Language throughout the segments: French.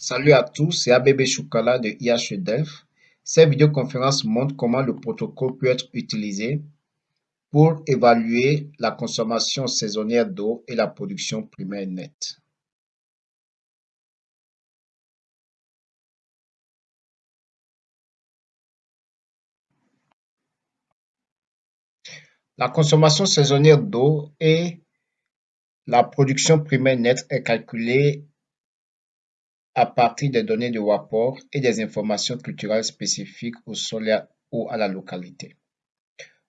Salut à tous, c'est ABB Choukala de IHEDEF. Cette vidéoconférence montre comment le protocole peut être utilisé pour évaluer la consommation saisonnière d'eau et la production primaire nette. La consommation saisonnière d'eau et la production primaire nette est calculée à partir des données de rapport et des informations culturelles spécifiques au sol ou à la localité.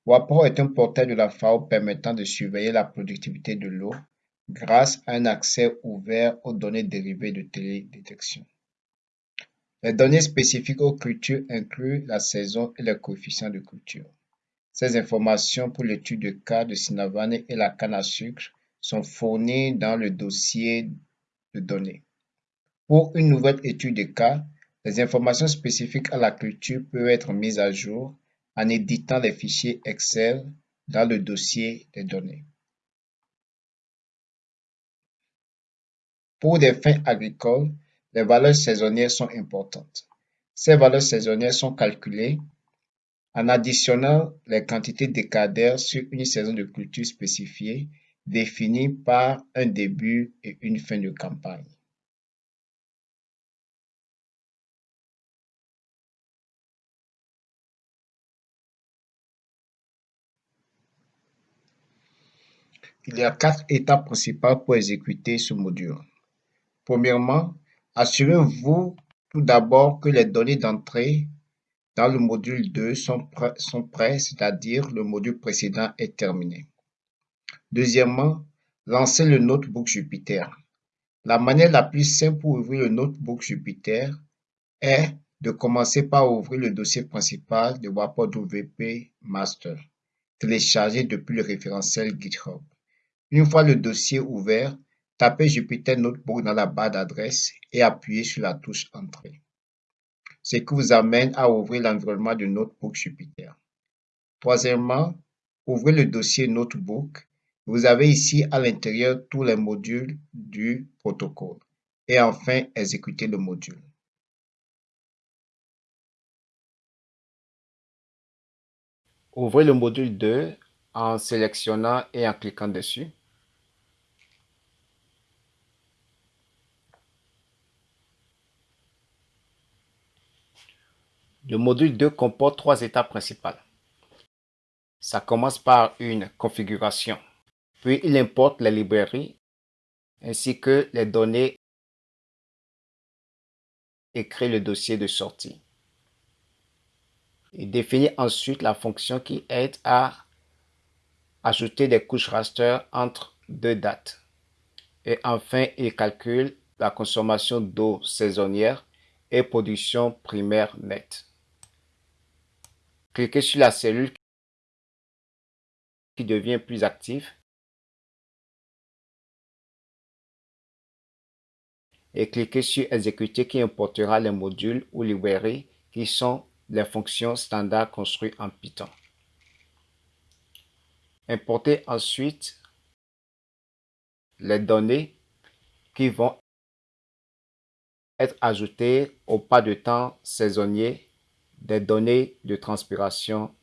WAPOR est un portail de la FAO permettant de surveiller la productivité de l'eau grâce à un accès ouvert aux données dérivées de télédétection. Les données spécifiques aux cultures incluent la saison et les coefficients de culture. Ces informations pour l'étude de cas de Sinavane et la canne à sucre sont fournies dans le dossier de données. Pour une nouvelle étude de cas, les informations spécifiques à la culture peuvent être mises à jour en éditant les fichiers Excel dans le dossier des données. Pour des fins agricoles, les valeurs saisonnières sont importantes. Ces valeurs saisonnières sont calculées en additionnant les quantités décadaires sur une saison de culture spécifiée définie par un début et une fin de campagne. Il y a quatre étapes principales pour exécuter ce module. Premièrement, assurez-vous tout d'abord que les données d'entrée dans le module 2 sont, prêts, sont prêts, c'est-à-dire le module précédent est terminé. Deuxièmement, lancez le notebook Jupyter. La manière la plus simple pour ouvrir le notebook Jupyter est de commencer par ouvrir le dossier principal de WAPOR WP Master, téléchargé depuis le référentiel GitHub. Une fois le dossier ouvert, tapez Jupyter Notebook dans la barre d'adresse et appuyez sur la touche Entrée, ce qui vous amène à ouvrir l'environnement de Notebook Jupyter. Troisièmement, ouvrez le dossier Notebook. Vous avez ici à l'intérieur tous les modules du protocole. Et enfin, exécutez le module. Ouvrez le module 2 en sélectionnant et en cliquant dessus. Le module 2 comporte trois étapes principales. Ça commence par une configuration, puis il importe les librairies ainsi que les données et crée le dossier de sortie. Il définit ensuite la fonction qui aide à ajouter des couches raster entre deux dates. Et enfin, il calcule la consommation d'eau saisonnière et production primaire nette. Cliquez sur la cellule qui devient plus active et cliquez sur Exécuter qui importera les modules ou librairies qui sont les fonctions standards construites en Python. Importez ensuite les données qui vont être ajoutées au pas de temps saisonnier des données de transpiration,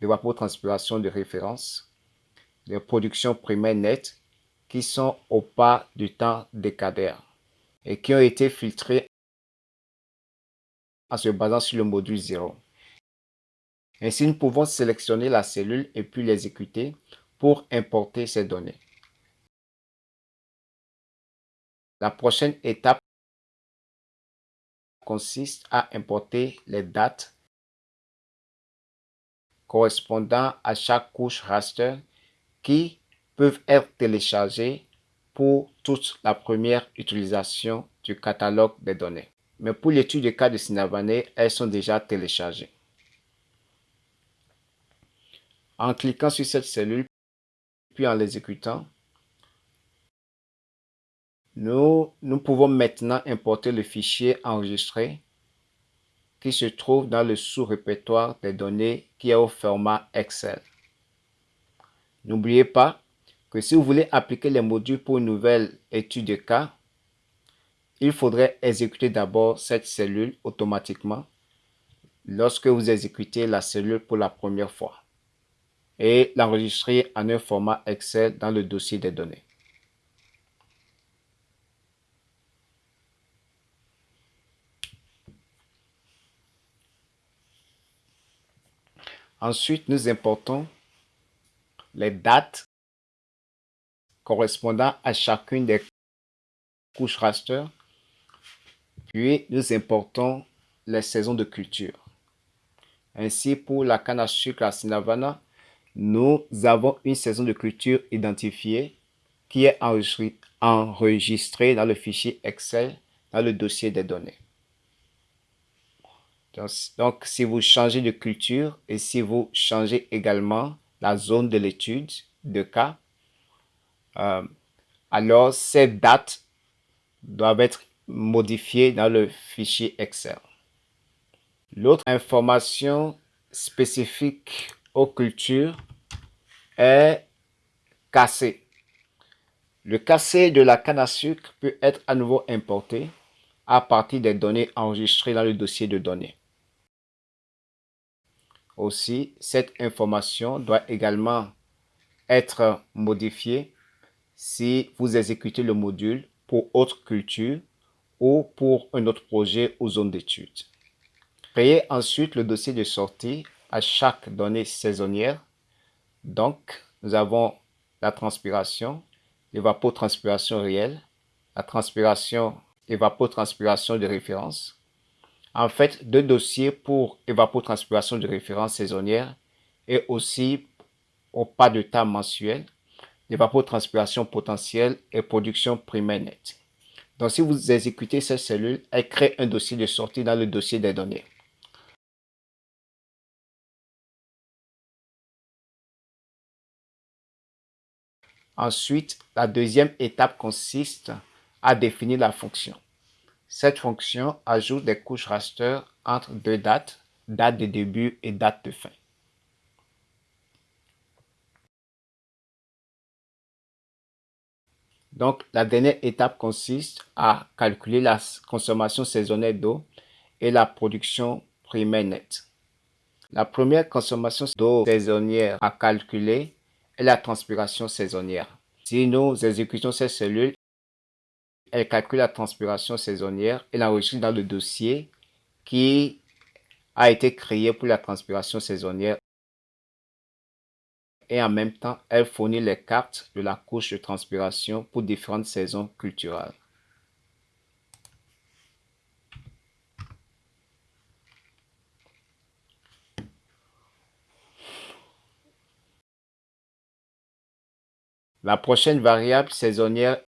de transpiration de référence, de production primaire nette qui sont au pas du temps décadaire et qui ont été filtrées en se basant sur le module 0. Ainsi, nous pouvons sélectionner la cellule et puis l'exécuter pour importer ces données. La prochaine étape consiste à importer les dates correspondant à chaque couche raster qui peuvent être téléchargées pour toute la première utilisation du catalogue des données. Mais pour l'étude des cas de Sinavane, elles sont déjà téléchargées. En cliquant sur cette cellule, puis en l'exécutant, nous, pouvons maintenant importer le fichier enregistré qui se trouve dans le sous-répertoire des données qui est au format Excel. N'oubliez pas que si vous voulez appliquer les modules pour une nouvelle étude de cas, il faudrait exécuter d'abord cette cellule automatiquement lorsque vous exécutez la cellule pour la première fois et l'enregistrer en un format Excel dans le dossier des données. Ensuite, nous importons les dates correspondant à chacune des couches raster. Puis, nous importons les saisons de culture. Ainsi, pour la canne à sucre à Sinavana, nous avons une saison de culture identifiée qui est enregistrée dans le fichier Excel dans le dossier des données. Donc, si vous changez de culture et si vous changez également la zone de l'étude de cas, euh, alors ces dates doivent être modifiées dans le fichier Excel. L'autre information spécifique aux cultures est cassé. Le cassé de la canne à sucre peut être à nouveau importé à partir des données enregistrées dans le dossier de données. Aussi, cette information doit également être modifiée si vous exécutez le module pour autre culture ou pour un autre projet ou zone d'étude. Créez ensuite le dossier de sortie à chaque donnée saisonnière. Donc, nous avons la transpiration, l'évapotranspiration réelle, la transpiration, évapotranspiration de référence, en fait deux dossiers pour évapotranspiration de référence saisonnière et aussi au pas de temps mensuel, évapotranspiration potentielle et production primaire nette. Donc, si vous exécutez cette cellule, elle crée un dossier de sortie dans le dossier des données. Ensuite, la deuxième étape consiste à définir la fonction. Cette fonction ajoute des couches raster entre deux dates, date de début et date de fin. Donc, la dernière étape consiste à calculer la consommation saisonnière d'eau et la production primaire nette. La première consommation d'eau saisonnière à calculer est la transpiration saisonnière. Si nous exécutons cette cellule, elle calcule la transpiration saisonnière et l'enregistre dans le dossier qui a été créé pour la transpiration saisonnière et en même temps, elle fournit les cartes de la couche de transpiration pour différentes saisons culturelles. La prochaine variable saisonnière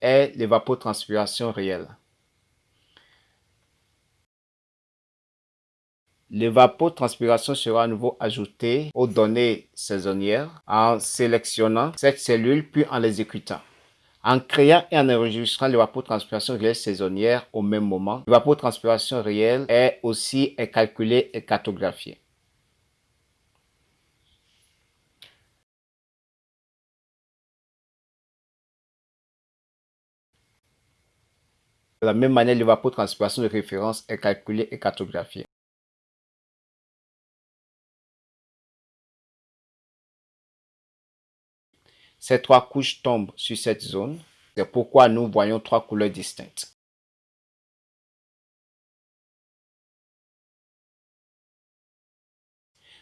est l'évapotranspiration réelle. L'évapotranspiration sera à nouveau ajoutée aux données saisonnières en sélectionnant cette cellule puis en l'exécutant. En créant et en enregistrant l'évapotranspiration réelle saisonnière au même moment, l'évapotranspiration réelle est aussi calculée et cartographiée. De la même manière, l'évapotranspiration de référence est calculée et cartographiée. Ces trois couches tombent sur cette zone. C'est pourquoi nous voyons trois couleurs distinctes.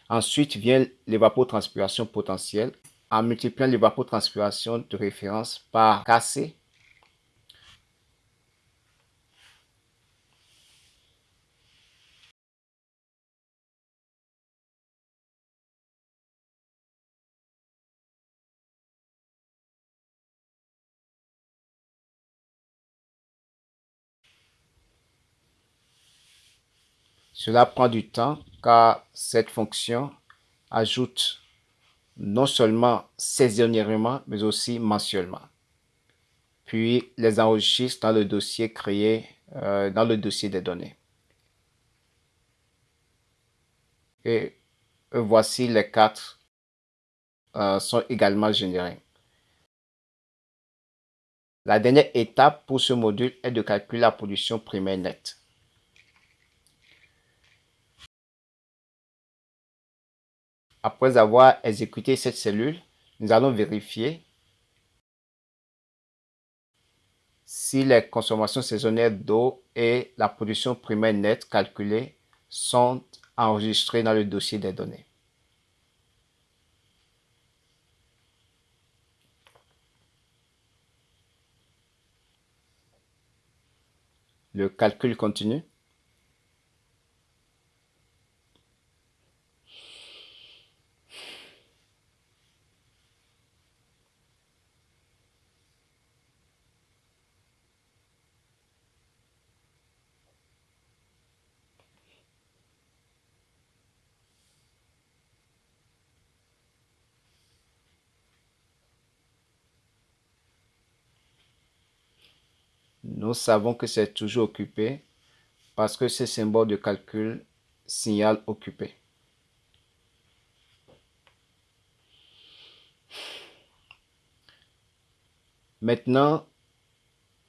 Ensuite vient l'évapotranspiration potentielle. En multipliant l'évapotranspiration de référence par KC, Cela prend du temps car cette fonction ajoute non seulement saisonnièrement mais aussi mensuellement. Puis les enregistre dans le dossier créé euh, dans le dossier des données. Et voici les quatre euh, sont également générés. La dernière étape pour ce module est de calculer la production primaire nette. Après avoir exécuté cette cellule, nous allons vérifier si les consommations saisonnières d'eau et la production primaire nette calculée sont enregistrées dans le dossier des données. Le calcul continue. Nous savons que c'est toujours occupé parce que ce symbole de calcul signale occupé. Maintenant,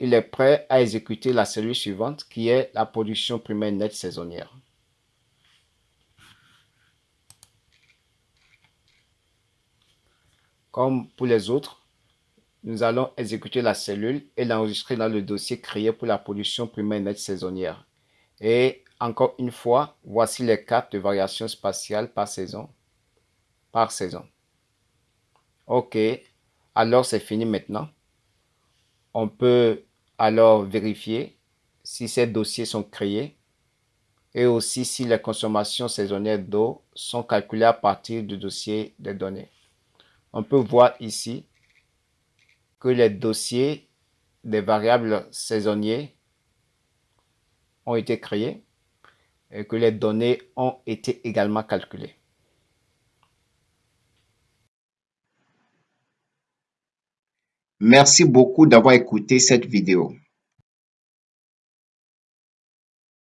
il est prêt à exécuter la cellule suivante qui est la production primaire nette saisonnière. Comme pour les autres, nous allons exécuter la cellule et l'enregistrer dans le dossier créé pour la production primaire nette saisonnière. Et encore une fois, voici les cartes de variation spatiale par saison. Par saison. OK, alors c'est fini maintenant. On peut alors vérifier si ces dossiers sont créés et aussi si les consommations saisonnières d'eau sont calculées à partir du dossier des données. On peut voir ici que les dossiers des variables saisonniers ont été créés et que les données ont été également calculées. Merci beaucoup d'avoir écouté cette vidéo.